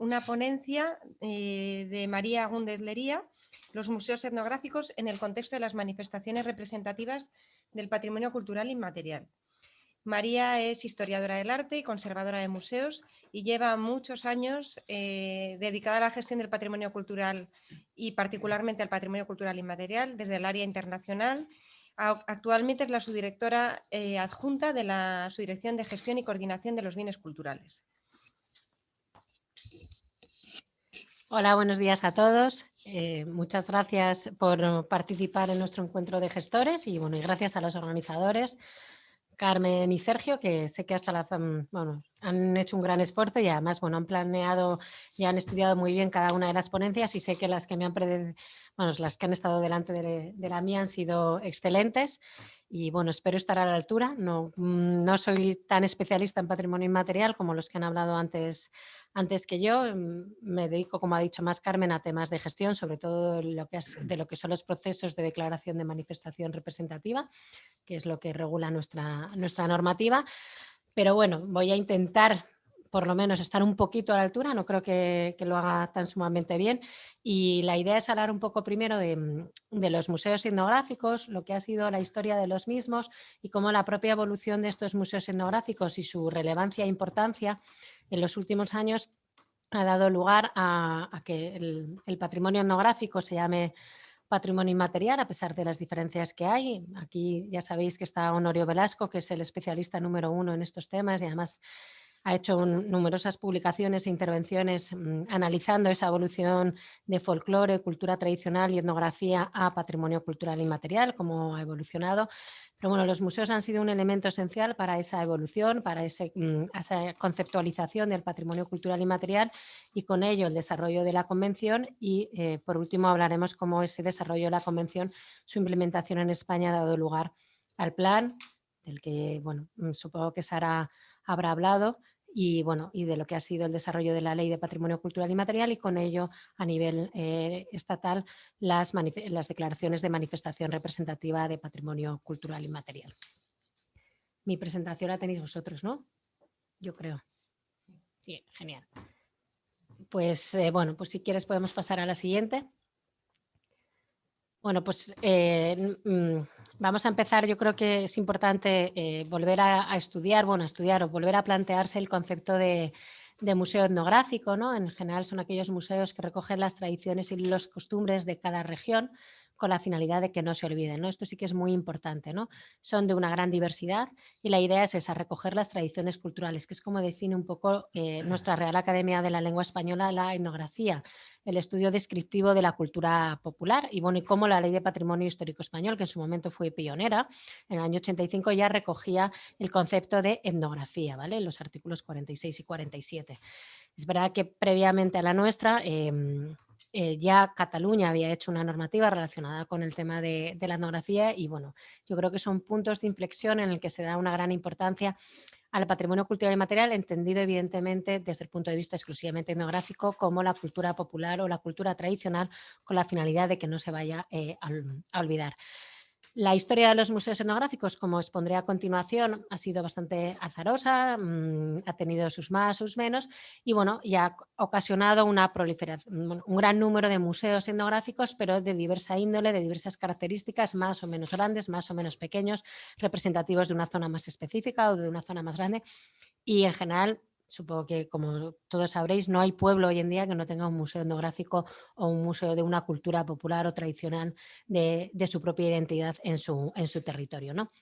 una ponencia eh, de María Gúndez Lería, los museos etnográficos en el contexto de las manifestaciones representativas del patrimonio cultural inmaterial. María es historiadora del arte y conservadora de museos y lleva muchos años eh, dedicada a la gestión del patrimonio cultural y particularmente al patrimonio cultural inmaterial desde el área internacional. Actualmente es la subdirectora eh, adjunta de la Subdirección de Gestión y Coordinación de los Bienes Culturales. Hola, buenos días a todos. Eh, muchas gracias por participar en nuestro encuentro de gestores y, bueno, y gracias a los organizadores Carmen y Sergio, que sé que hasta la, bueno, han hecho un gran esfuerzo y además bueno, han planeado y han estudiado muy bien cada una de las ponencias y sé que las que me han bueno, las que han estado delante de, de, la mía han sido excelentes y bueno, espero estar a la altura. No, mm, no soy tan especialista en patrimonio inmaterial como los que han hablado antes, antes que yo. Mm, me dedico, como ha dicho más Carmen, a temas de gestión, sobre todo lo que es, de lo que son los procesos de declaración de manifestación representativa, que es lo que regula nuestra, nuestra normativa. Pero bueno, voy a intentar por lo menos estar un poquito a la altura, no creo que, lo haga tan sumamente bien. Y la idea es hablar un poco primero de, los museos etnográficos, lo que ha sido la historia de los mismos y cómo la propia evolución de estos museos etnográficos y su relevancia e importancia en los últimos años ha dado lugar a, que el, el patrimonio etnográfico se llame patrimonio inmaterial, a pesar de las diferencias que hay. Aquí ya sabéis que está Honorio Velasco, que es el especialista número uno en estos temas y además ha hecho numerosas publicaciones e intervenciones mm, analizando esa evolución de folclore, cultura tradicional y etnografía a patrimonio cultural inmaterial, cómo ha evolucionado. Pero bueno, los museos han sido un elemento esencial para esa evolución, para mm, esa conceptualización del patrimonio cultural inmaterial y con ello el desarrollo de la convención y eh, por último hablaremos cómo ese desarrollo de la convención, su implementación en España ha dado lugar al plan, del que bueno, mm, supongo que Sara habrá hablado, y, bueno, y de lo que ha sido el desarrollo de la Ley de Patrimonio Cultural y Material y con ello a nivel eh, estatal las, las declaraciones de manifestación representativa de patrimonio cultural y material. Mi presentación la tenéis vosotros, ¿no? Yo creo. Sí, genial. Pues eh, bueno, pues si quieres podemos pasar a la siguiente. Bueno, pues eh, mm, vamos a empezar. Yo creo que es importante eh, volver a, estudiar, bueno, a estudiar o volver a plantearse el concepto de, museo etnográfico. ¿no? En general son aquellos museos que recogen las tradiciones y las costumbres de cada región con la finalidad de que no se olviden. ¿no? Esto sí que es muy importante. ¿no? Son de una gran diversidad y la idea es esa, recoger las tradiciones culturales, que es como define un poco eh, nuestra Real Academia de la Lengua Española la etnografía, el estudio descriptivo de la cultura popular y, bueno, y cómo la Ley de Patrimonio Histórico Español, que en su momento fue pionera, en el año 85 ya recogía el concepto de etnografía, ¿vale? en los artículos 46 y 47. Es verdad que previamente a la nuestra... Em, eh, ya Cataluña había hecho una normativa relacionada con el tema de, la etnografía y bueno, yo creo que son puntos de inflexión en el que se da una gran importancia al patrimonio cultural y material, entendido evidentemente desde el punto de vista exclusivamente etnográfico como la cultura popular o la cultura tradicional con la finalidad de que no se vaya eh, a olvidar. La historia de los museos etnográficos, como expondré a continuación, ha sido bastante azarosa, mm, ha tenido sus más, sus menos y bueno, ya ha ocasionado una proliferación, un gran número de museos etnográficos, pero de diversa índole, de diversas características, más o menos grandes, más o menos pequeños, representativos de una zona más específica o de una zona más grande. Y en general supongo que como todos sabréis, no hay pueblo hoy en día que no tenga un museo etnográfico o un museo de una cultura popular o tradicional de, su propia identidad en su, en su territorio. ¿no?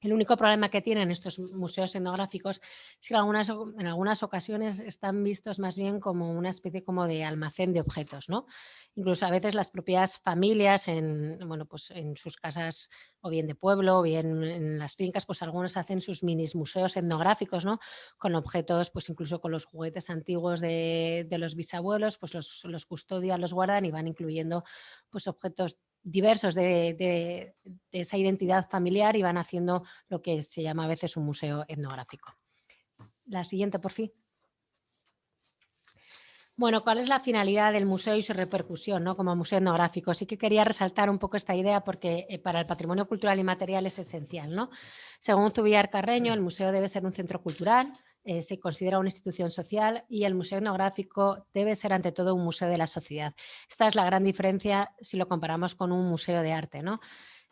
El único problema que tienen estos museos etnográficos es que en algunas, ocasiones están vistos más bien como una especie como de almacén de objetos. ¿no? Incluso a veces las propias familias en, bueno, pues en sus casas o bien de pueblo o bien en las fincas, pues algunos hacen sus minis museos etnográficos ¿no? con objetos, pues incluso con los juguetes antiguos de, de los bisabuelos, pues los, los custodian, los guardan y van incluyendo pues objetos diversos de, esa identidad familiar y van haciendo lo que se llama a veces un museo etnográfico. La siguiente, por fin. Bueno, ¿cuál es la finalidad del museo y su repercusión ¿no? como museo etnográfico? Sí que quería resaltar un poco esta idea porque eh, para el patrimonio cultural y material es esencial. ¿no? Según Zubiar Carreño, el museo debe ser un centro cultural, eh, se considera una institución social y el museo etnográfico debe ser ante todo un museo de la sociedad. Esta es la gran diferencia si lo comparamos con un museo de arte. ¿no?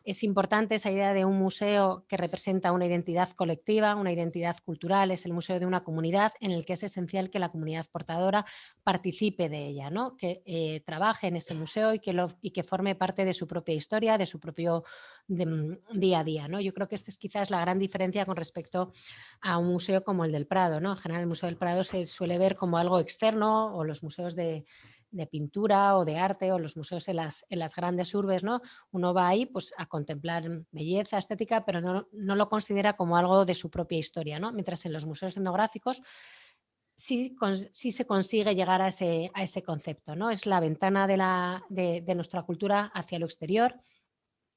Es importante esa idea de un museo que representa una identidad colectiva, una identidad cultural, es el museo de una comunidad en el que es esencial que la comunidad portadora participe de ella, ¿no? que eh, trabaje en ese museo y que, lo, forme parte de su propia historia, de su propio mm, día a día. ¿no? Yo creo que esta es quizás la gran diferencia con respecto a un museo como el del Prado. ¿no? En general el Museo del Prado se suele ver como algo externo o los museos de de pintura o de arte o los museos en las, en las grandes urbes, ¿no? Uno va ahí pues, a contemplar belleza, estética, pero no, lo considera como algo de su propia historia, ¿no? Mientras en los museos etnográficos sí, sí se consigue llegar a ese, a ese concepto, ¿no? Es la ventana de, la, de, nuestra cultura hacia lo exterior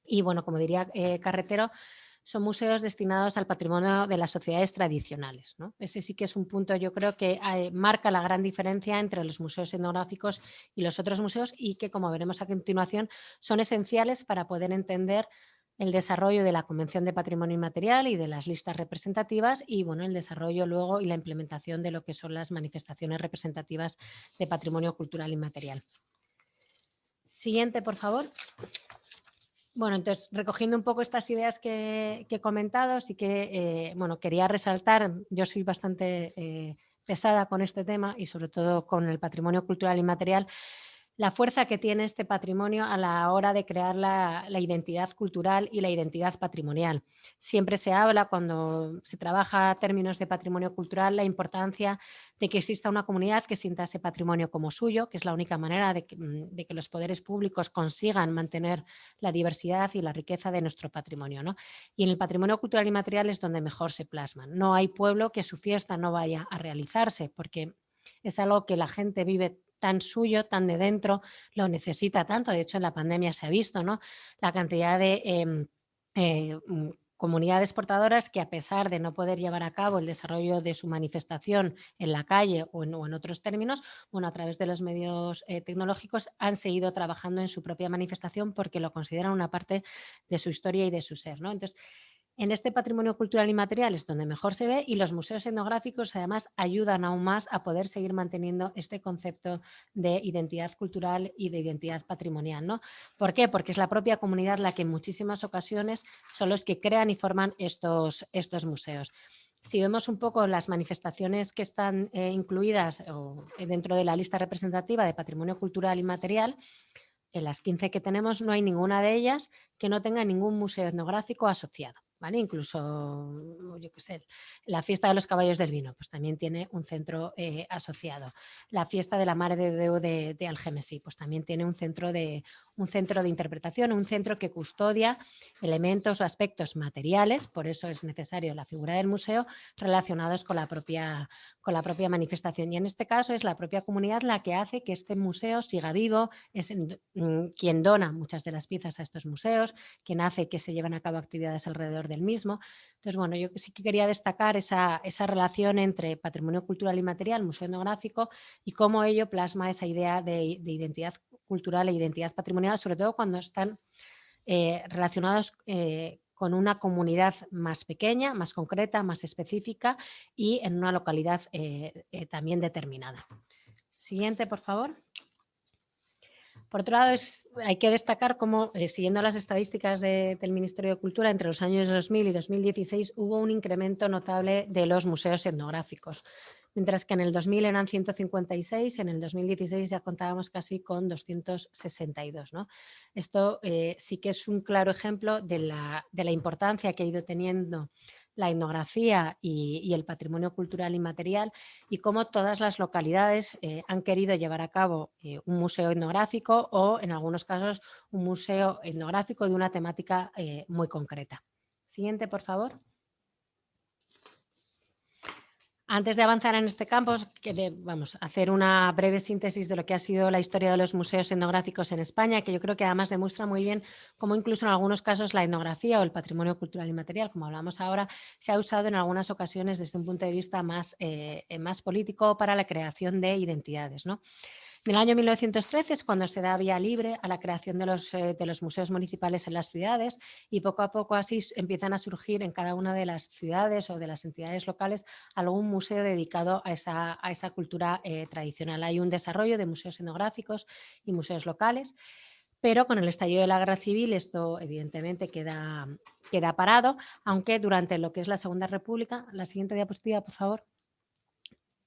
y, bueno, como diría eh, Carretero, son museos destinados al patrimonio de las sociedades tradicionales. Ese sí que es un punto, yo creo que eh, marca la gran diferencia entre los museos etnográficos y los otros museos y que, como veremos a continuación, son esenciales para poder entender el desarrollo de la Convención de Patrimonio Inmaterial y de las listas representativas y bueno, el desarrollo luego y la implementación de lo que son las manifestaciones representativas de patrimonio cultural inmaterial. Siguiente, por favor. Bueno, entonces, recogiendo un poco estas ideas que, he comentado, sí que eh, bueno, quería resaltar, yo soy bastante eh, pesada con este tema y sobre todo con el patrimonio cultural inmaterial, la fuerza que tiene este patrimonio a la hora de crear la, identidad cultural y la identidad patrimonial. Siempre se habla cuando se trabaja términos de patrimonio cultural la importancia de que exista una comunidad que sienta ese patrimonio como suyo, que es la única manera de que, mm, los poderes públicos consigan mantener la diversidad y la riqueza de nuestro patrimonio. Y en el patrimonio cultural y material es donde mejor se plasman. No hay pueblo que su fiesta no vaya a realizarse porque es algo que la gente vive tan suyo, tan de dentro, lo necesita tanto. De hecho, en la pandemia se ha visto ¿no? la cantidad de em, eh, mm, comunidades portadoras que a pesar de no poder llevar a cabo el desarrollo de su manifestación en la calle o en, otros términos, bueno, a través de los medios eh, tecnológicos han seguido trabajando en su propia manifestación porque lo consideran una parte de su historia y de su ser. ¿no? Entonces, en este patrimonio cultural y material es donde mejor se ve y los museos etnográficos además ayudan aún más a poder seguir manteniendo este concepto de identidad cultural y de identidad patrimonial. ¿no? ¿Por qué? Porque es la propia comunidad la que en muchísimas ocasiones son los que crean y forman estos, estos museos. Si vemos un poco las manifestaciones que están eh, incluidas dentro de la lista representativa de patrimonio cultural y material, en las 15 que tenemos no hay ninguna de ellas que no tenga ningún museo etnográfico asociado. Incluso, yo qué sé, la fiesta de los caballos del vino, pues también tiene un centro eh, asociado. La fiesta de la Madre de Deu de, de, Algemesí, pues también tiene un centro, de, un centro de interpretación, un centro que custodia elementos o aspectos materiales, por eso es necesario la figura del museo, relacionados con la propia, con la propia manifestación. Y en este caso es la propia comunidad la que hace que este museo siga vivo, es mm, quien dona muchas de las piezas a estos museos, quien hace que se lleven a cabo actividades alrededor del mismo. Entonces, bueno, yo sí que quería destacar esa, relación entre patrimonio cultural y material, museo etnográfico, y cómo ello plasma esa idea de, identidad cultural e identidad patrimonial, sobre todo cuando están eh, relacionados eh, con una comunidad más pequeña, más concreta, más específica y en una localidad eh, también determinada. Siguiente, por favor. Por otro lado, hay que destacar cómo, eh, siguiendo las estadísticas del Ministerio de Cultura, entre los años 2000 y 2016 hubo un incremento notable de los museos etnográficos. Mientras que en el 2000 eran 156, en el 2016 ya contábamos casi con 262. Esto eh, sí que es un claro ejemplo de la, de la importancia que ha ido teniendo la etnografía y, el patrimonio cultural inmaterial y cómo todas las localidades eh, han querido llevar a cabo eh, un museo etnográfico o en algunos casos un museo etnográfico de una temática eh, muy concreta. Siguiente, por favor. Antes de avanzar en este campo, vamos a hacer una breve síntesis de lo que ha sido la historia de los museos etnográficos en España, que yo creo que además demuestra muy bien cómo incluso en algunos casos la etnografía o el patrimonio cultural y material, como hablamos ahora, se ha usado en algunas ocasiones desde un punto de vista más, eh, más político para la creación de identidades. ¿no? En el año 1913 es cuando se da vía libre a la creación de los, eh, de los museos municipales en las ciudades y poco a poco así empiezan a surgir en cada una de las ciudades o de las entidades locales algún museo dedicado a esa, a esa cultura eh, tradicional. Hay un desarrollo de museos etnográficos y museos locales pero con el estallido de la guerra civil esto evidentemente queda, queda parado, aunque durante lo que es la Segunda República, la siguiente diapositiva por favor,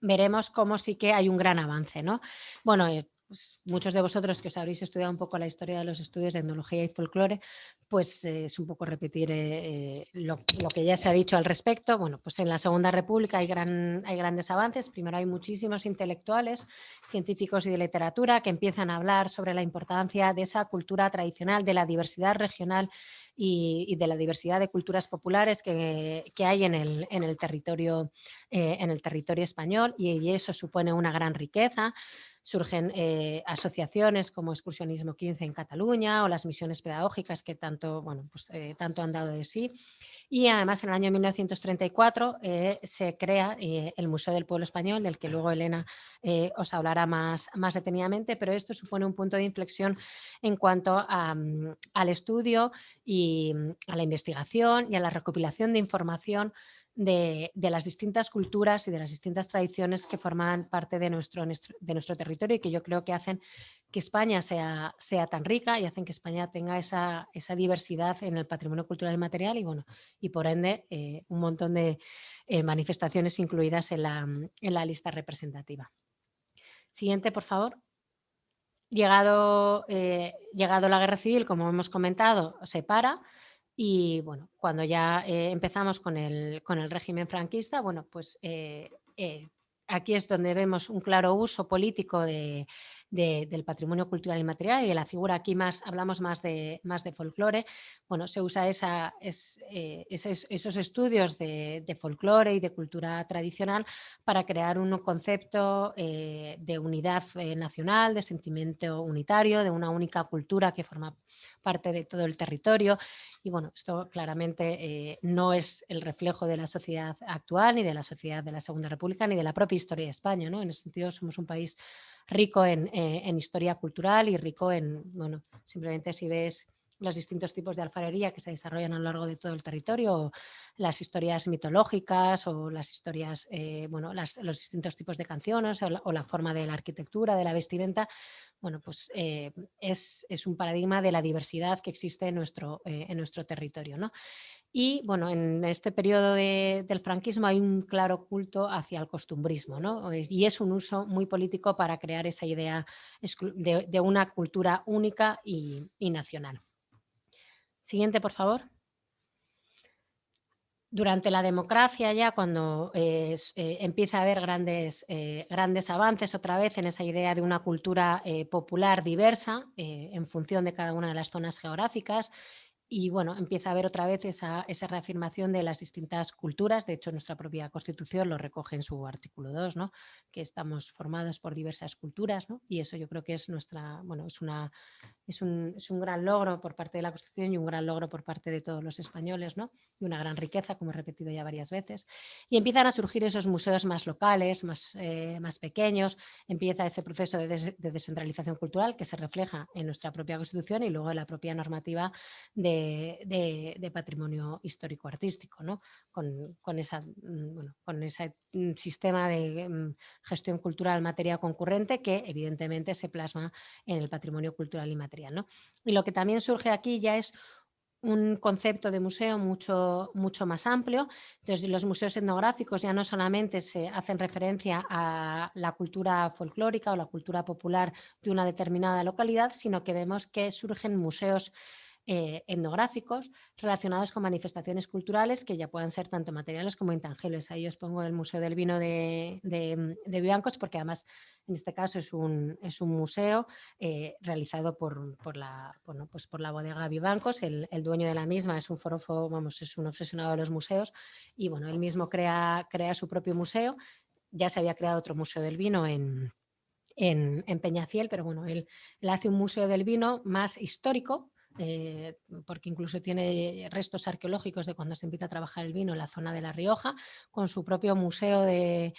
veremos cómo sí que hay un gran avance. ¿no? Bueno, eh, pues, muchos de vosotros que os habréis estudiado un poco la historia de los estudios de etnología y folclore, pues eh, es un poco repetir eh, lo, que ya se ha dicho al respecto. Bueno, pues en la Segunda República hay, gran, hay grandes avances. Primero hay muchísimos intelectuales, científicos y de literatura que empiezan a hablar sobre la importancia de esa cultura tradicional, de la diversidad regional y, de la diversidad de culturas populares que, hay en el, en el, territorio, eh, en el territorio español y, eso supone una gran riqueza. Surgen eh, asociaciones como Excursionismo 15 en Cataluña o las misiones pedagógicas que tanto, bueno, pues, eh, tanto han dado de sí. Y además en el año 1934 se crea el Museo del Pueblo Español, del que luego Elena os hablará más, más detenidamente, pero esto supone un punto de inflexión en cuanto mm, al estudio y mm, a la investigación y a la recopilación de información de, las distintas culturas y de las distintas tradiciones que forman parte de nuestro, de nuestro territorio y que yo creo que hacen que España sea, sea tan rica y hacen que España tenga esa, diversidad en el patrimonio cultural y material y, bueno, y por ende eh, un montón de eh, manifestaciones incluidas en la, en la lista representativa. Siguiente, por favor. Llegado, eh, llegado la guerra civil, como hemos comentado, se para y bueno, cuando ya eh, empezamos con el, con el, régimen franquista, bueno, pues eh, aquí es donde vemos un claro uso político de, del patrimonio cultural y material y de la figura. Aquí más hablamos más de, más de folclore, bueno, se usa esa, eh, esos, estudios de, de, folclore y de cultura tradicional para crear un concepto eh, de unidad eh, nacional, de sentimiento unitario, de una única cultura que forma parte de todo el territorio. Y bueno, esto claramente no es el reflejo de la sociedad actual ni de la sociedad de la Segunda República ni de la propia historia de España, ¿no? En ese sentido somos un país rico eh, en, historia cultural y rico en, bueno, simplemente si ves los distintos tipos de alfarería que se desarrollan a lo largo de todo el territorio, las historias mitológicas o las historias, eh, bueno, los distintos tipos de canciones o la, forma de la arquitectura, de la vestimenta, bueno, pues eh, es, un paradigma de la diversidad que existe en nuestro, nuestro territorio. ¿no? Y bueno, en este periodo del franquismo hay un claro culto hacia el costumbrismo, ¿no? y es un uso muy político para crear esa idea de, una cultura única y, nacional. Siguiente, por favor. Durante la democracia ya, cuando eh, eh, empieza a haber grandes, eh, grandes avances otra vez en esa idea de una cultura popular diversa en función de cada una de las zonas geográficas, y bueno, empieza a haber otra vez esa, reafirmación de las distintas culturas, de hecho nuestra propia Constitución lo recoge en su artículo 2, ¿no? que estamos formados por diversas culturas ¿no? y eso yo creo que es nuestra, bueno, es, una, es, un, es un gran logro por parte de la Constitución y un gran logro por parte de todos los españoles ¿no? y una gran riqueza, como he repetido ya varias veces. Y empiezan a surgir esos museos más locales, más, eh, más pequeños, empieza ese proceso de, de descentralización cultural que se refleja en nuestra propia Constitución y luego en la propia normativa de de, patrimonio histórico-artístico, ¿no? con, esa, mm, con ese mm, sistema de mm, gestión cultural materia concurrente que evidentemente se plasma en el patrimonio cultural y material. ¿no? Y lo que también surge aquí ya es un concepto de museo mucho, mucho más amplio. Entonces, los museos etnográficos ya no solamente se hacen referencia a la cultura folclórica o la cultura popular de una determinada localidad, sino que vemos que surgen museos eh, etnográficos relacionados con manifestaciones culturales que ya puedan ser tanto materiales como intangibles. Ahí os pongo el Museo del Vino de, de, Biancos porque además en este caso es un, es un museo eh, realizado por, por, la, bueno, pues por la bodega Vivancos, el, el, dueño de la misma es un forofo, vamos, es un obsesionado de los museos y bueno, él mismo crea, crea su propio museo. Ya se había creado otro museo del vino en, en, en Peñafiel, pero bueno, él, él, hace un museo del vino más histórico, eh, porque incluso tiene restos arqueológicos de cuando se empieza a trabajar el vino en la zona de La Rioja, con su propio museo de,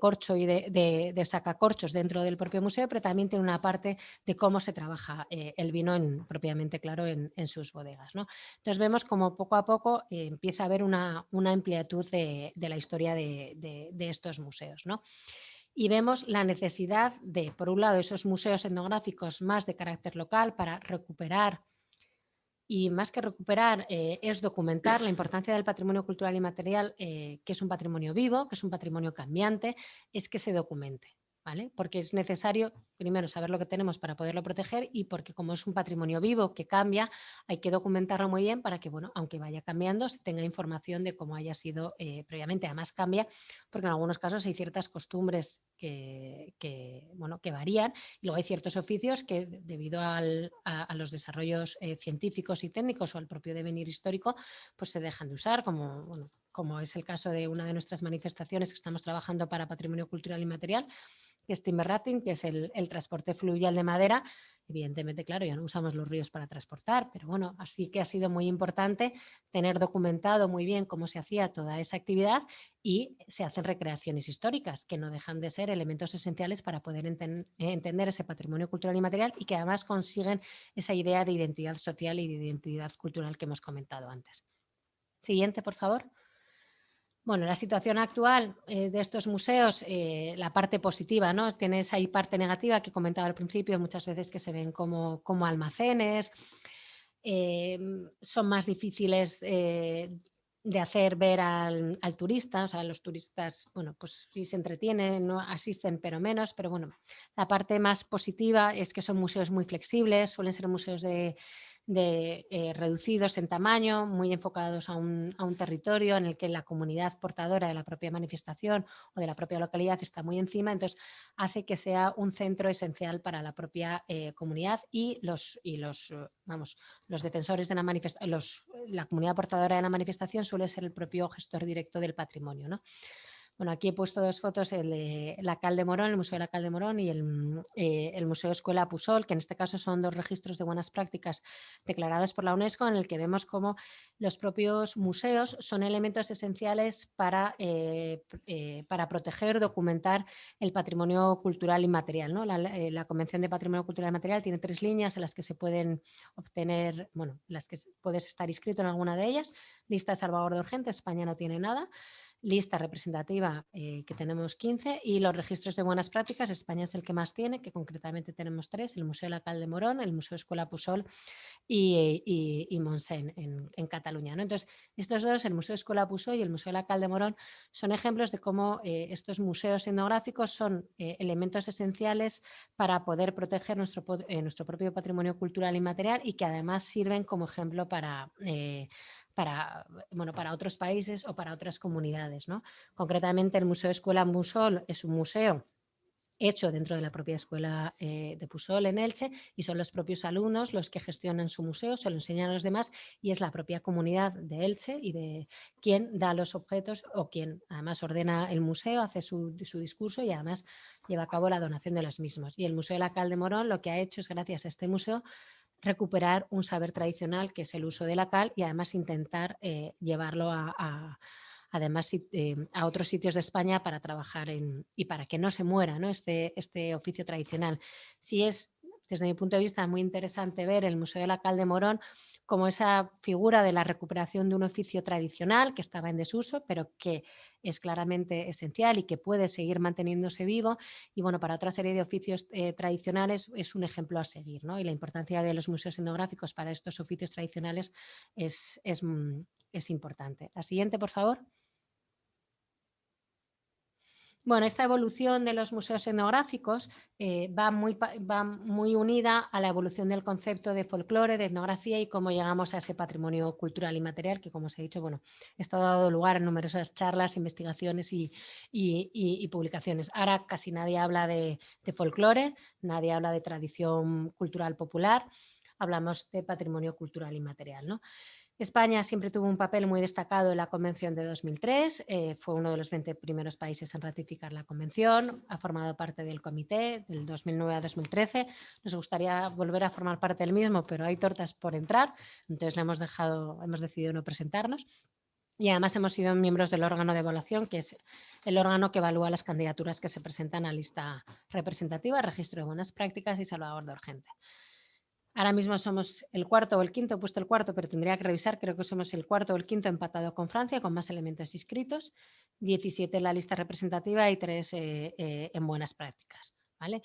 corcho y de, sacacorchos dentro del propio museo, pero también tiene una parte de cómo se trabaja eh, el vino en, propiamente claro en, sus bodegas. Entonces vemos como poco a poco eh, empieza a haber una, amplitud de, la historia de, estos museos. y vemos la necesidad de, por un lado, esos museos etnográficos más de carácter local para recuperar y más que recuperar eh, es documentar la importancia del patrimonio cultural y material, eh, que es un patrimonio vivo, que es un patrimonio cambiante, es que se documente. Porque es necesario, primero, saber lo que tenemos para poderlo proteger y porque como es un patrimonio vivo que cambia, hay que documentarlo muy bien para que, bueno, aunque vaya cambiando, se tenga información de cómo haya sido eh, previamente. Además cambia porque en algunos casos hay ciertas costumbres que, bueno, que varían y luego hay ciertos oficios que debido a, los desarrollos eh, científicos y técnicos o al propio devenir histórico, pues se dejan de usar como, como es el caso de una de nuestras manifestaciones que estamos trabajando para patrimonio cultural y material, timber que es el, transporte fluvial de madera. Evidentemente, claro, ya no usamos los ríos para transportar, pero bueno, así que ha sido muy importante tener documentado muy bien cómo se hacía toda esa actividad y se hacen recreaciones históricas, que no dejan de ser elementos esenciales para poder entender ese patrimonio cultural y material y que además consiguen esa idea de identidad social y de identidad cultural que hemos comentado antes. Siguiente, por favor. Bueno, la situación actual eh, de estos museos, eh, la parte positiva, ¿no? Tienes ahí parte negativa que comentaba al principio, muchas veces que se ven como, como almacenes, eh, son más difíciles de hacer ver al, al, turista, o sea, los turistas, bueno, pues sí se entretienen, no asisten, pero menos, pero bueno, la parte más positiva es que son museos muy flexibles, suelen ser museos de de, eh, reducidos en tamaño, muy enfocados a un, territorio en el que la comunidad portadora de la propia manifestación o de la propia localidad está muy encima, entonces hace que sea un centro esencial para la propia eh, comunidad y los, y los, eh, vamos, los defensores de la manifestación, la comunidad portadora de la manifestación suele ser el propio gestor directo del patrimonio. ¿no? Bueno, aquí he puesto dos fotos, el de Morón, el Museo de la Cal de Morón y el, eh, Museo Escuela Pusol, que en este caso son dos registros de buenas prácticas declarados por la UNESCO, en el que vemos cómo los propios museos son elementos esenciales para, eh, eh, para proteger, documentar el patrimonio cultural inmaterial. ¿no? La, Convención de Patrimonio Cultural y Material tiene tres líneas en las que se pueden obtener, bueno, las que puedes estar inscrito en alguna de ellas. Lista de salvaguarda urgente, España no tiene nada lista representativa eh, que tenemos 15 y los registros de buenas prácticas, España es el que más tiene, que concretamente tenemos tres, el Museo Lacal de Morón, el Museo Escuela Pusol y, y, y Monsen en, Cataluña. Entonces, estos dos, el Museo Escuela Pusol y el Museo Lacal de Morón, son ejemplos de cómo eh, estos museos etnográficos son eh, elementos esenciales para poder proteger nuestro, nuestro propio patrimonio cultural y material y que además sirven como ejemplo para para, bueno, para otros países o para otras comunidades. ¿no? Concretamente el Museo Escuela Musol es un museo hecho dentro de la propia escuela eh, de Pusol en Elche y son los propios alumnos los que gestionan su museo, se lo enseñan a los demás y es la propia comunidad de Elche y de quien da los objetos o quien además ordena el museo, hace su, su discurso y además lleva a cabo la donación de los mismos. Y el Museo de la Cal de Morón lo que ha hecho es gracias a este museo recuperar un saber tradicional que es el uso de la cal y además intentar eh, llevarlo a, además eh, a otros sitios de España para trabajar en, y para que no se muera ¿no? Este, este oficio tradicional. Si es desde mi punto de vista, es muy interesante ver el Museo de la Cal Morón como esa figura de la recuperación de un oficio tradicional que estaba en desuso, pero que es claramente esencial y que puede seguir manteniéndose vivo. Y bueno, para otra serie de oficios eh, tradicionales es un ejemplo a seguir. ¿no? Y la importancia de los museos etnográficos para estos oficios tradicionales es, es, mm, es importante. La siguiente, por favor. Bueno, esta evolución de los museos etnográficos eh, va, muy, va muy unida a la evolución del concepto de folclore, de etnografía y cómo llegamos a ese patrimonio cultural y material que, como os he dicho, bueno, esto ha dado lugar a numerosas charlas, investigaciones y, publicaciones. Ahora casi nadie habla de, de folclore, nadie habla de tradición cultural popular, hablamos de patrimonio cultural y material. ¿no? España siempre tuvo un papel muy destacado en la Convención de 2003, eh, fue uno de los 20 primeros países en ratificar la Convención, ha formado parte del comité del 2009 a 2013, nos gustaría volver a formar parte del mismo, pero hay tortas por entrar, entonces le hemos, dejado, hemos decidido no presentarnos. Y además hemos sido miembros del órgano de evaluación, que es el órgano que evalúa las candidaturas que se presentan a lista representativa, registro de buenas prácticas y salvaguarda urgente. Ahora mismo somos el cuarto o el quinto, he puesto el cuarto, pero tendría que revisar, creo que somos el cuarto o el quinto empatado con Francia, con más elementos inscritos, 17 en la lista representativa y 3 eh, eh, en buenas prácticas. ¿vale?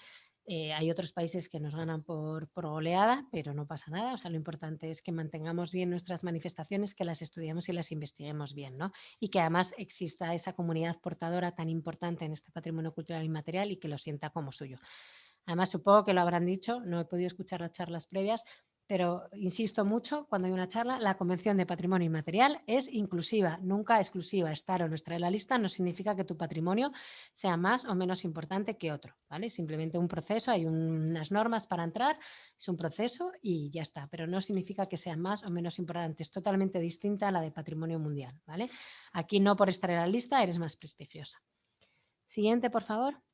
Eh, hay otros países que nos ganan por, por, oleada, pero no pasa nada. O sea, lo importante es que mantengamos bien nuestras manifestaciones, que las estudiemos y las investiguemos bien, ¿no? Y que además exista esa comunidad portadora tan importante en este patrimonio cultural inmaterial y que lo sienta como suyo. Además, supongo que lo habrán dicho, no he podido escuchar las charlas previas, pero insisto mucho cuando hay una charla, la Convención de Patrimonio Inmaterial es inclusiva, nunca exclusiva. Estar o no estar en la lista no significa que tu patrimonio sea más o menos importante que otro, ¿vale? Simplemente un proceso, hay unas normas para entrar, es un proceso y ya está, pero no significa que sea más o menos importante, es totalmente distinta a la de patrimonio mundial, ¿vale? Aquí no por estar en la lista eres más prestigiosa. Siguiente, por favor.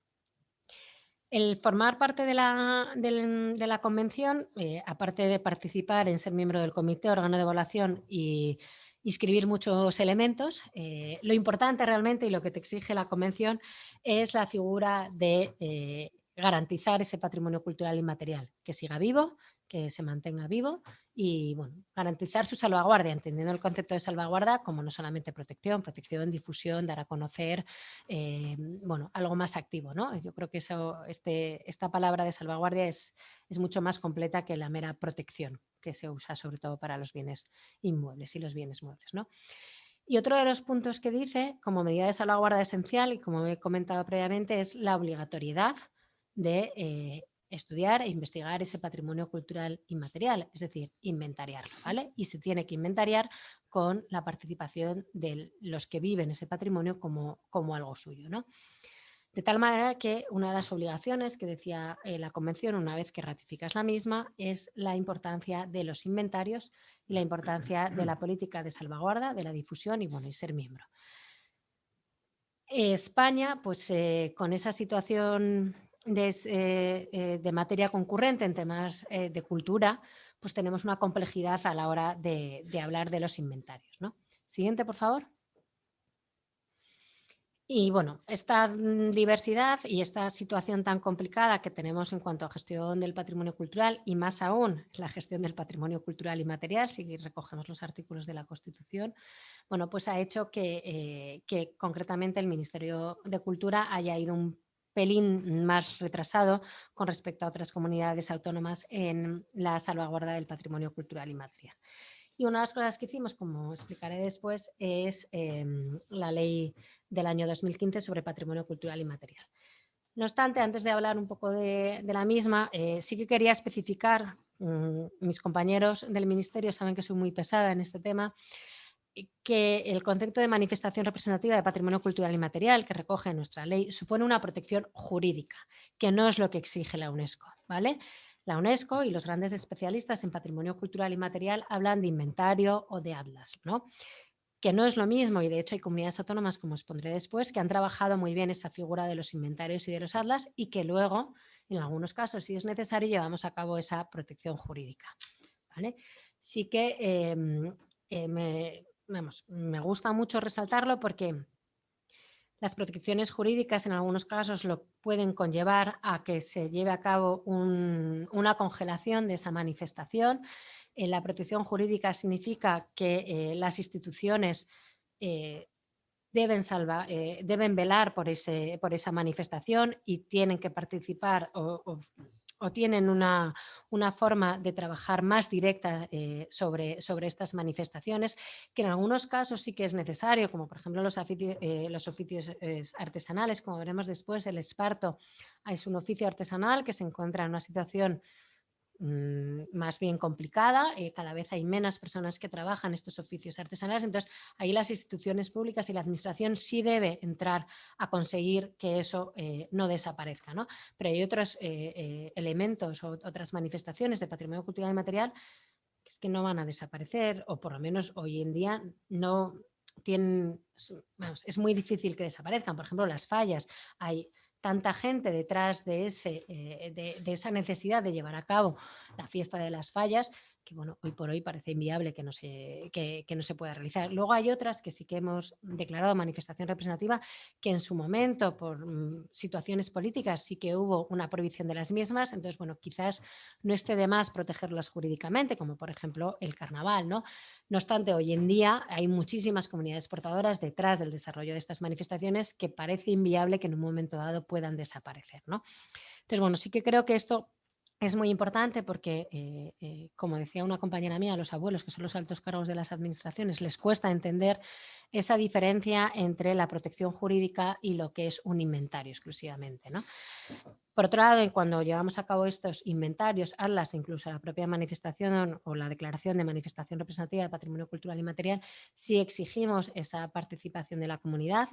El formar parte de la, convención, eh, aparte de participar en ser miembro del comité, órgano de evaluación y inscribir muchos elementos, eh, lo importante realmente y lo que te exige la convención es la figura de eh, garantizar ese patrimonio cultural inmaterial, que siga vivo, que se mantenga vivo y bueno, garantizar su salvaguardia, entendiendo el concepto de salvaguarda como no solamente protección, protección, difusión, dar a conocer, eh, bueno, algo más activo. ¿no? Yo creo que eso, este, esta palabra de salvaguardia es, es mucho más completa que la mera protección que se usa sobre todo para los bienes inmuebles y los bienes muebles. ¿no? Y otro de los puntos que dice, como medida de salvaguarda esencial, y como he comentado previamente, es la obligatoriedad de eh, estudiar e investigar ese patrimonio cultural inmaterial, es decir, inventariarlo, ¿vale? Y se tiene que inventariar con la participación de los que viven ese patrimonio como, como algo suyo, ¿no? De tal manera que una de las obligaciones que decía eh, la Convención una vez que ratificas la misma es la importancia de los inventarios y la importancia de la política de salvaguarda, de la difusión y, bueno, y ser miembro. España, pues eh, con esa situación eh, eh, de, materia concurrente en temas eh, de cultura, pues tenemos una complejidad a la hora de, hablar de los inventarios. ¿no? Siguiente, por favor. Y bueno, esta mm, diversidad y esta situación tan complicada que tenemos en cuanto a gestión del patrimonio cultural y más aún la gestión del patrimonio cultural y material, si recogemos los artículos de la Constitución, bueno, pues ha hecho que, que concretamente el Ministerio de Cultura haya ido un pelín más retrasado con respecto a otras comunidades autónomas en la salvaguarda del patrimonio cultural y material. Y una de las cosas que hicimos, como explicaré después, es em, la ley del año 2015 sobre patrimonio cultural y material. No obstante, antes de hablar un poco de, la misma, eh, sí que quería especificar, mm, mis compañeros del Ministerio saben que soy muy pesada en este tema, que el concepto de manifestación representativa de patrimonio cultural y material que recoge nuestra ley supone una protección jurídica, que no es lo que exige la UNESCO. ¿vale? La UNESCO y los grandes especialistas en patrimonio cultural y material hablan de inventario o de atlas, ¿no? que no es lo mismo y de hecho hay comunidades autónomas, como os pondré después, que han trabajado muy bien esa figura de los inventarios y de los atlas y que luego, en algunos casos, si es necesario, llevamos a cabo esa protección jurídica. ¿vale? Sí que em, eh, me, me gusta mucho resaltarlo porque las protecciones jurídicas en algunos casos lo pueden conllevar a que se lleve a cabo una congelación de esa manifestación. Eh, la protección jurídica significa que eh, las instituciones eh, deben, velar por, esa manifestación y tienen que participar o tienen una, forma de trabajar más directa eh, sobre, sobre estas manifestaciones, que en algunos casos sí que es necesario, como por ejemplo los, eh, los oficios eh, artesanales, como veremos después, el esparto es un oficio artesanal que se encuentra en una situación más bien complicada, eh, cada vez hay menos personas que trabajan estos oficios artesanales, entonces ahí las instituciones públicas y la administración sí debe entrar a conseguir que eso eh, no desaparezca, ¿no? Pero hay otros eh, elementos o otras manifestaciones de patrimonio cultural y material que es que no van a desaparecer o por lo menos hoy en día no tienen, es muy difícil que desaparezcan. Por ejemplo, las fallas. Hay tanta gente detrás de, ese, eh, de, esa necesidad de llevar a cabo la fiesta de las fallas que bueno, hoy por hoy parece inviable que no, se, que, no se pueda realizar. Luego hay otras que sí que hemos declarado manifestación representativa, que en su momento, por mm, situaciones políticas, sí que hubo una prohibición de las mismas, entonces, bueno, quizás no esté de más protegerlas jurídicamente, como por ejemplo el carnaval, ¿no? No obstante, hoy en día hay muchísimas comunidades portadoras detrás del desarrollo de estas manifestaciones que parece inviable que en un momento dado puedan desaparecer, ¿no? Entonces, bueno, sí que creo que esto es muy importante porque, eh, eh, como decía una compañera mía, los abuelos, que son los altos cargos de las administraciones, les cuesta entender esa diferencia entre la protección jurídica y lo que es un inventario exclusivamente. Por otro lado, cuando llevamos a cabo estos inventarios, ATLAS, incluso la propia manifestación o la declaración de manifestación representativa de patrimonio cultural y material, sí exigimos esa participación de la comunidad,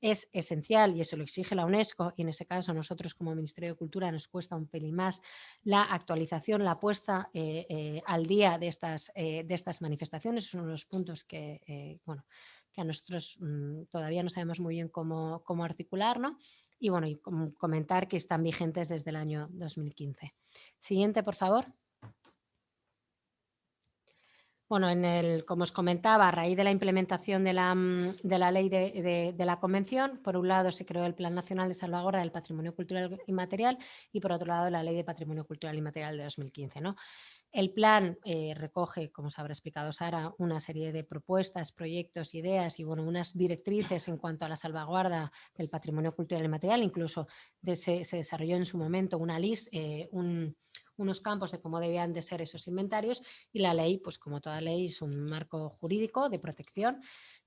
es esencial y eso lo exige la UNESCO y en ese caso nosotros como Ministerio de Cultura nos cuesta un pelín más la actualización, la puesta eh, eh, al día de estas, eh, de estas manifestaciones. Es uno de los puntos que, bueno, que a nosotros mm, todavía no sabemos muy bien cómo, cómo articular y bueno, y comentar que están vigentes desde el año 2015. Siguiente, por favor. Bueno, en el, como os comentaba, a raíz de la implementación de la, mm, de la ley de, de, la Convención, por un lado se creó el Plan Nacional de Salvaguarda del Patrimonio Cultural y Material y por otro lado la Ley de Patrimonio Cultural y Material de 2015. ¿no? El plan eh, recoge, como os habrá explicado Sara, una serie de propuestas, proyectos, ideas y bueno, unas directrices en cuanto a la salvaguarda del patrimonio cultural y material. Incluso se, desarrolló en su momento una lista, eh, unos campos de cómo debían de ser esos inventarios y la ley, pues como toda ley, es un marco jurídico de protección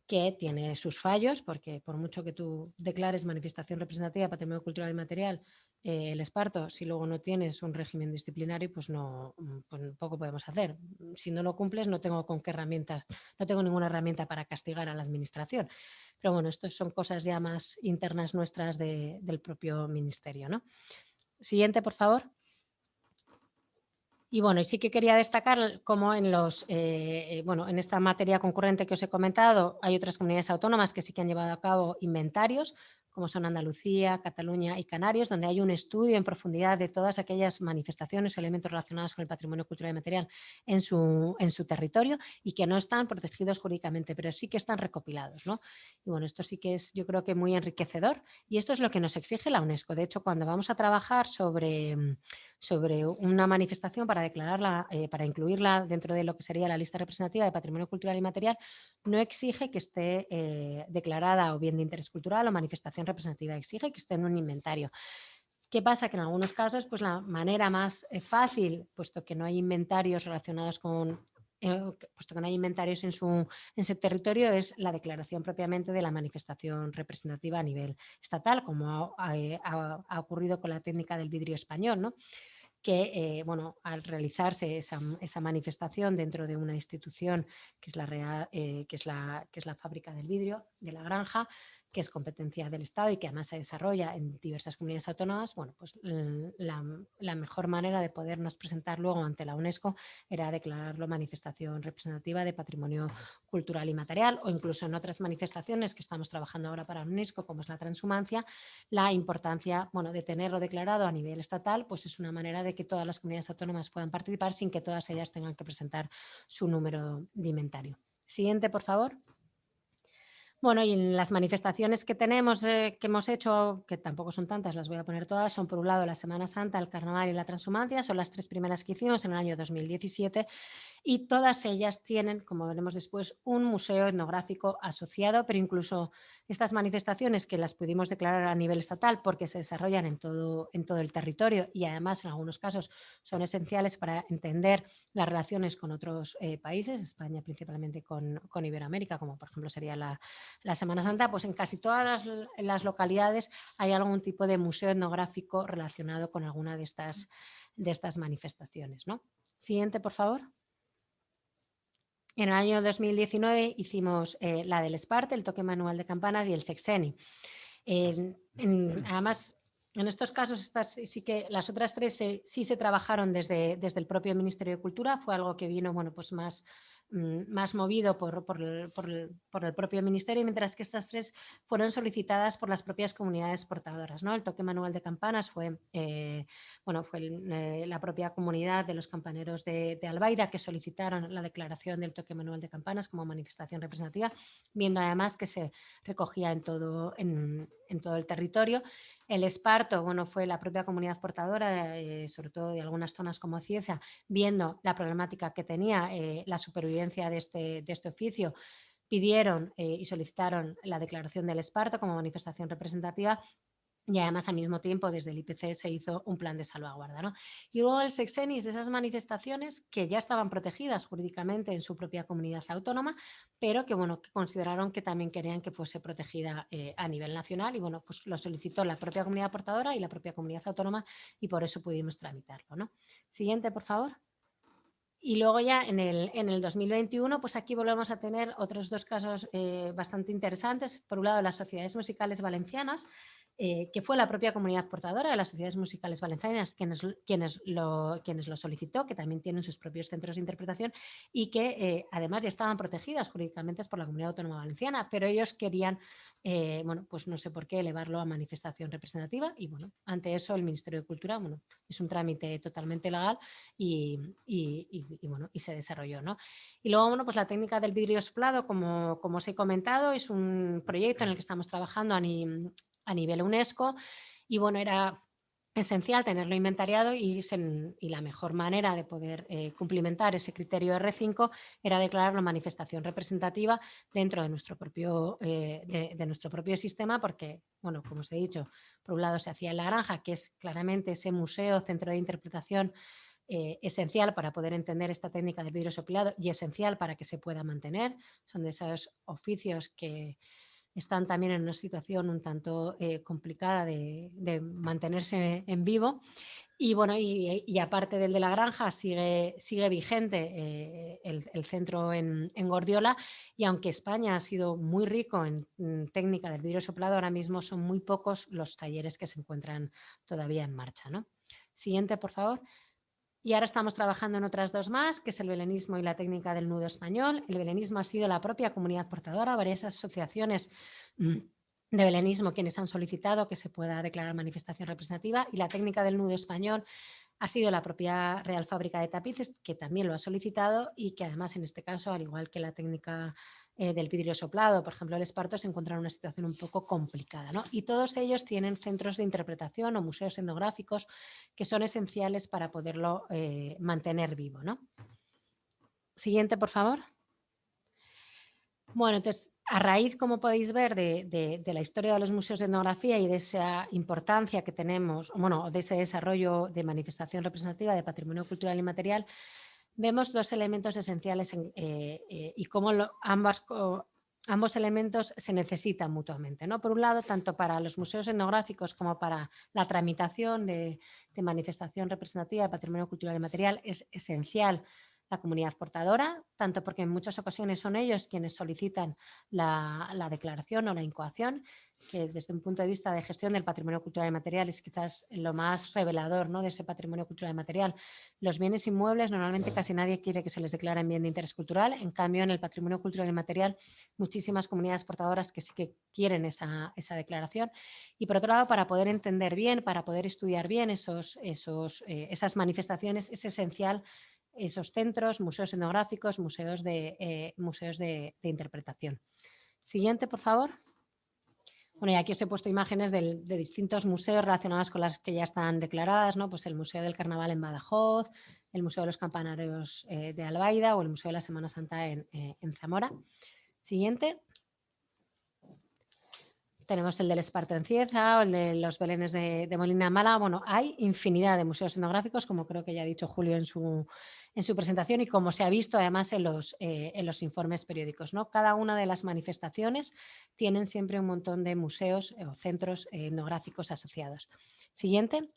que tiene sus fallos, porque por mucho que tú declares manifestación representativa patrimonio cultural y material, eh, el esparto, si luego no tienes un régimen disciplinario, pues no mm, pues poco podemos hacer. Si no lo cumples, no tengo con qué herramientas, no tengo ninguna herramienta para castigar a la administración. Pero bueno, esto son cosas ya más internas nuestras del propio ministerio. ¿no? Siguiente, por favor. Y bueno, y sí que quería destacar como en los, eh, bueno, en esta materia concurrente que os he comentado, hay otras comunidades autónomas que sí que han llevado a cabo inventarios, como son Andalucía, Cataluña y Canarias, donde hay un estudio en profundidad de todas aquellas manifestaciones elementos relacionados con el patrimonio cultural y material en su, en su territorio y que no están protegidos jurídicamente, pero sí que están recopilados. ¿no? Y bueno, esto sí que es yo creo que muy enriquecedor y esto es lo que nos exige la UNESCO. De hecho, cuando vamos a trabajar sobre, sobre una manifestación para declararla, eh, para incluirla dentro de lo que sería la lista representativa de patrimonio cultural y material, no exige que esté eh, declarada o bien de interés cultural o manifestación representativa, exige que esté en un inventario. ¿Qué pasa? Que en algunos casos pues la manera más eh, fácil, puesto que no hay inventarios relacionados con eh, puesto que no hay inventarios en su, en su territorio, es la declaración propiamente de la manifestación representativa a nivel estatal, como ha, eh, ocurrido con la técnica del vidrio español, ¿no? que bueno, al realizarse esa, esa, manifestación dentro de una institución que es, la, que, es la, que es la fábrica del vidrio de la granja, que es competencia del Estado y que además se desarrolla en diversas comunidades autónomas, bueno, pues la, mejor manera de podernos presentar luego ante la UNESCO era declararlo manifestación representativa de patrimonio cultural y material o incluso en otras manifestaciones que estamos trabajando ahora para la UNESCO, como es la transhumancia, la importancia bueno, de tenerlo declarado a nivel estatal, pues es una manera de que todas las comunidades autónomas puedan participar sin que todas ellas tengan que presentar su número de inventario. Siguiente, por favor. Bueno, y en las manifestaciones que tenemos, eh, que hemos hecho, que tampoco son tantas, las voy a poner todas, son por un lado la Semana Santa, el Carnaval y la Transhumancia, son las tres primeras que hicimos en el año 2017 y todas ellas tienen, como veremos después, un museo etnográfico asociado, pero incluso estas manifestaciones que las pudimos declarar a nivel estatal porque se desarrollan en todo, en todo el territorio y además en algunos casos son esenciales para entender las relaciones con otros eh, países, España principalmente con, con, Iberoamérica, como por ejemplo sería la, la, Semana Santa, pues en casi todas las, localidades hay algún tipo de museo etnográfico relacionado con alguna de estas, de estas manifestaciones. ¿no? Siguiente, por favor. En el año 2019 hicimos eh, la del Esparte, el toque manual de campanas y el Sexeni. además, en estos casos, estas sí que las otras tres sí se trabajaron desde, desde el propio Ministerio de Cultura, fue algo que vino bueno, pues más más movido por, por, el, por, el, propio ministerio, mientras que estas tres fueron solicitadas por las propias comunidades portadoras. ¿no? El toque manual de campanas fue, eh, bueno, fue eh, la propia comunidad de los campaneros de, de, Albaida que solicitaron la declaración del toque manual de campanas como manifestación representativa, viendo además que se recogía en todo, en, en todo el territorio. El esparto, bueno, fue la propia comunidad portadora, eh, sobre todo de algunas zonas como Cieza, viendo la problemática que tenía eh, la supervivencia de este, de este oficio, pidieron eh, y solicitaron la declaración del esparto como manifestación representativa y además al mismo tiempo desde el IPC se hizo un plan de salvaguarda. ¿no? Y luego el sexenis de esas manifestaciones que ya estaban protegidas jurídicamente en su propia comunidad autónoma, pero que, bueno, que consideraron que también querían que fuese protegida eh, a nivel nacional y bueno, pues lo solicitó la propia comunidad portadora y la propia comunidad autónoma y por eso pudimos tramitarlo. ¿no? Siguiente, por favor. Y luego ya en el, en el 2021, pues aquí volvemos a tener otros dos casos eh, bastante interesantes. Por un lado, las sociedades musicales valencianas, eh, que fue la propia comunidad portadora de las sociedades musicales valencianas quienes, quienes, lo, quienes lo solicitó, que también tienen sus propios centros de interpretación y que eh, además ya estaban protegidas jurídicamente por la Comunidad Autónoma Valenciana, pero ellos querían, eh, bueno, pues no sé por qué, elevarlo a manifestación representativa y bueno, ante eso el Ministerio de Cultura, bueno, es un trámite totalmente legal y, y, bueno, y se desarrolló, ¿no? Y luego, bueno, pues la técnica del vidrio soplado, como, como os he comentado, es un proyecto en el que estamos trabajando a, a nivel UNESCO y bueno, era esencial tenerlo inventariado y, la mejor manera de poder eh, cumplimentar ese criterio R5 era declararlo manifestación representativa dentro de nuestro propio, eh, de, nuestro propio sistema porque, bueno, como os he dicho, por un lado se hacía en La Granja, que es claramente ese museo, centro de interpretación eh, esencial para poder entender esta técnica del vidrio soplado y esencial para que se pueda mantener. Son de esos oficios que, están también en una situación un tanto eh, complicada de, mantenerse en vivo. Y bueno, y, aparte del de la granja, sigue, sigue vigente eh, el, centro en, Gordiola y aunque España ha sido muy rico en, técnica del vidrio soplado, ahora mismo son muy pocos los talleres que se encuentran todavía en marcha. ¿no? Siguiente, por favor. Y ahora estamos trabajando en otras dos más, que es el belenismo y la técnica del nudo español. El belenismo ha sido la propia comunidad portadora, varias asociaciones mm, de belenismo quienes han solicitado que se pueda declarar manifestación representativa y la técnica del nudo español ha sido la propia Real Fábrica de Tapices, que también lo ha solicitado y que además en este caso, al igual que la técnica eh, del vidrio soplado, por ejemplo el esparto, se encuentra en una situación un poco complicada. ¿no? Y todos ellos tienen centros de interpretación o museos etnográficos que son esenciales para poderlo eh, mantener vivo. ¿no? Siguiente, por favor. Bueno, entonces, a raíz, como podéis ver, de, la historia de los museos de etnografía y de esa importancia que tenemos, bueno, de ese desarrollo de manifestación representativa de patrimonio cultural y material, vemos dos elementos esenciales eh, eh, y cómo ambas, ambos elementos se necesitan mutuamente. ¿no? Por un lado, tanto para los museos etnográficos como para la tramitación de, de manifestación representativa de patrimonio cultural y material es esencial la comunidad portadora, tanto porque en muchas ocasiones son ellos quienes solicitan la, la, declaración o la incoación, que desde un punto de vista de gestión del patrimonio cultural y material es quizás lo más revelador ¿no? de ese patrimonio cultural y material. Los bienes inmuebles normalmente casi nadie quiere que se les declare en bien de interés cultural, en cambio en el patrimonio cultural y material muchísimas comunidades portadoras que sí que quieren esa, esa declaración. Y por otro lado, para poder entender bien, para poder estudiar bien esos, esos, eh, esas manifestaciones, es esencial esos centros, museos etnográficos, museos de, eh, museos de, interpretación. Siguiente, por favor. Bueno, y aquí os he puesto imágenes de, distintos museos relacionados con las que ya están declaradas, ¿no? Pues el Museo del Carnaval en Badajoz, el Museo de los Campanarios eh, de Albaida o el Museo de la Semana Santa en, eh, en Zamora. Siguiente tenemos el del Esparto en Cieza o el de los Belenes de, Molina Mala. Bueno, hay infinidad de museos etnográficos, como creo que ya ha dicho Julio en su, en su presentación y como se ha visto además en los, eh, en los informes periódicos. ¿no? Cada una de las manifestaciones tienen siempre un montón de museos o centros etnográficos asociados. Siguiente.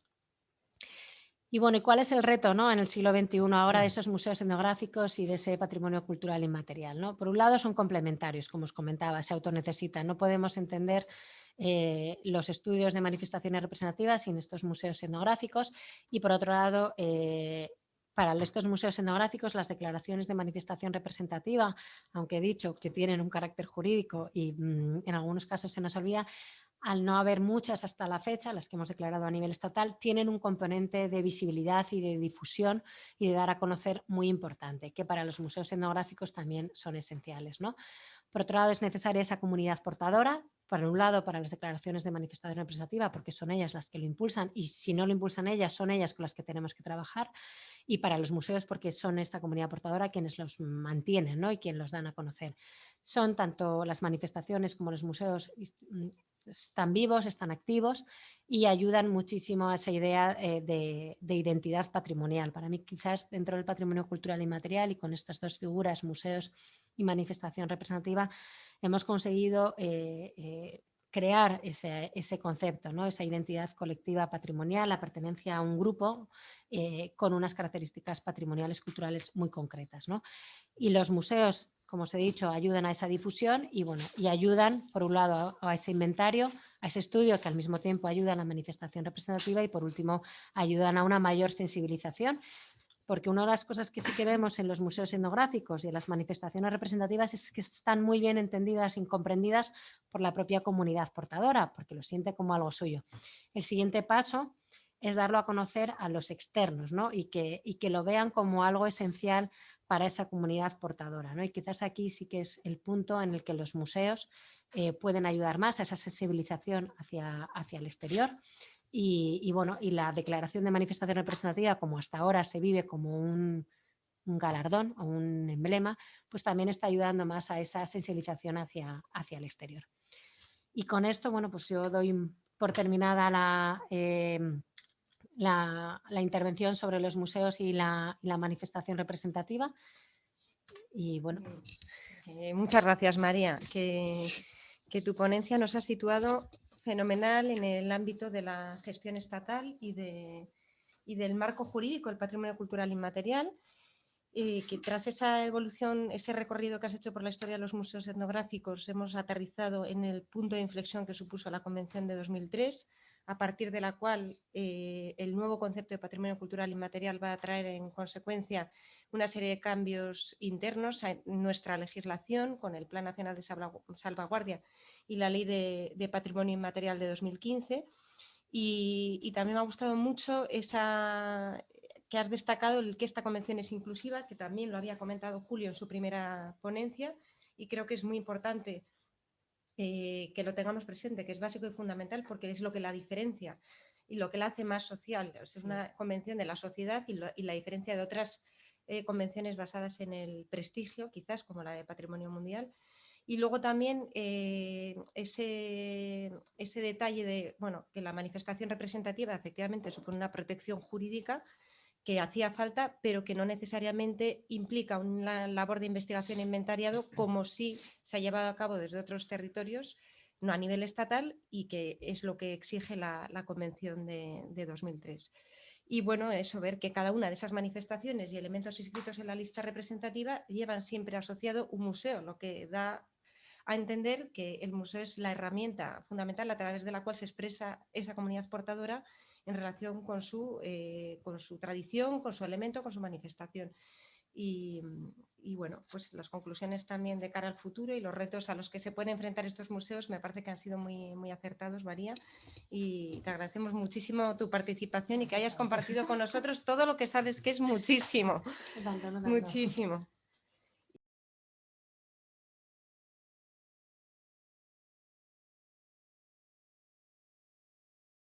Y bueno, ¿y cuál es el reto ¿no? en el siglo XXI ahora de esos museos etnográficos y de ese patrimonio cultural inmaterial? ¿no? Por un lado son complementarios, como os comentaba, se autonecesitan. No podemos entender eh, los estudios de manifestaciones representativas sin estos museos etnográficos y por otro lado eh, para estos museos etnográficos las declaraciones de manifestación representativa, aunque he dicho que tienen un carácter jurídico y mm, en algunos casos se nos olvida, al no haber muchas hasta la fecha, las que hemos declarado a nivel estatal, tienen un componente de visibilidad y de difusión y de dar a conocer muy importante, que para los museos etnográficos también son esenciales. ¿no? Por otro lado, es necesaria esa comunidad portadora, por un lado para las declaraciones de manifestación representativa, porque son ellas las que lo impulsan y si no lo impulsan ellas, son ellas con las que tenemos que trabajar, y para los museos porque son esta comunidad portadora quienes los mantienen ¿no? y quienes los dan a conocer. Son tanto las manifestaciones como los museos mm, están vivos, están activos y ayudan muchísimo a esa idea eh, de, identidad patrimonial. Para mí quizás dentro del patrimonio cultural inmaterial y con estas dos figuras, museos y manifestación representativa, hemos conseguido eh, eh, crear ese, concepto, ¿no? esa identidad colectiva patrimonial, la pertenencia a un grupo con unas características patrimoniales culturales muy concretas. Y los museos como os he dicho, ayudan a esa difusión y, bueno, y ayudan, por un lado, a, ese inventario, a ese estudio que al mismo tiempo ayuda a la manifestación representativa y, por último, ayudan a una mayor sensibilización porque una de las cosas que sí que vemos en los museos etnográficos y en las manifestaciones representativas es que están muy bien entendidas y comprendidas por la propia comunidad portadora, porque lo siente como algo suyo. El siguiente paso es darlo a conocer a los externos ¿no? y, que, y que lo vean como algo esencial para esa comunidad portadora. ¿no? Y quizás aquí sí que es el punto en el que los museos eh, pueden ayudar más a esa sensibilización hacia, hacia el exterior. Y, bueno, y la declaración de manifestación representativa, como hasta ahora se vive como un, un galardón o un emblema, pues también está ayudando más a esa sensibilización hacia, hacia el exterior. Y con esto, bueno, pues yo doy por terminada la, eh, la, intervención sobre los museos y la, manifestación representativa. Y bueno. Eh, muchas gracias, María. Que, tu ponencia nos ha situado fenomenal en el ámbito de la gestión estatal y, de, y del marco jurídico del patrimonio cultural inmaterial. Y que tras esa evolución, ese recorrido que has hecho por la historia de los museos etnográficos, hemos aterrizado en el punto de inflexión que supuso la Convención de 2003, a partir de la cual eh, el nuevo concepto de patrimonio cultural inmaterial va a traer en consecuencia una serie de cambios internos a nuestra legislación con el Plan Nacional de Salvaguardia y la Ley de, Patrimonio Inmaterial de 2015. Y, también me ha gustado mucho esa que has destacado el que esta convención es inclusiva, que también lo había comentado Julio en su primera ponencia y creo que es muy importante eh, que lo tengamos presente, que es básico y fundamental porque es lo que la diferencia y lo que la hace más social. es una convención de la sociedad y, la diferencia de otras eh, convenciones basadas en el prestigio, quizás como la de Patrimonio Mundial. Y luego también eh, ese, ese detalle de bueno, que la manifestación representativa efectivamente supone una protección jurídica que hacía falta, pero que no necesariamente implica una labor de investigación e inventariado como si se ha llevado a cabo desde otros territorios, no a nivel estatal, y que es lo que exige la, Convención de, 2003. Y bueno, eso, ver que cada una de esas manifestaciones y elementos inscritos en la lista representativa llevan siempre asociado un museo, lo que da a entender que el museo es la herramienta fundamental a través de la cual se expresa esa comunidad portadora en relación con su, eh, con su tradición, con su elemento, con su manifestación. Y, bueno, pues las conclusiones también de cara al futuro y los retos a los que se pueden enfrentar estos museos me parece que han sido muy, muy acertados, María, y te agradecemos muchísimo tu participación y que hayas compartido con nosotros todo lo que sabes que es muchísimo, muchísimo.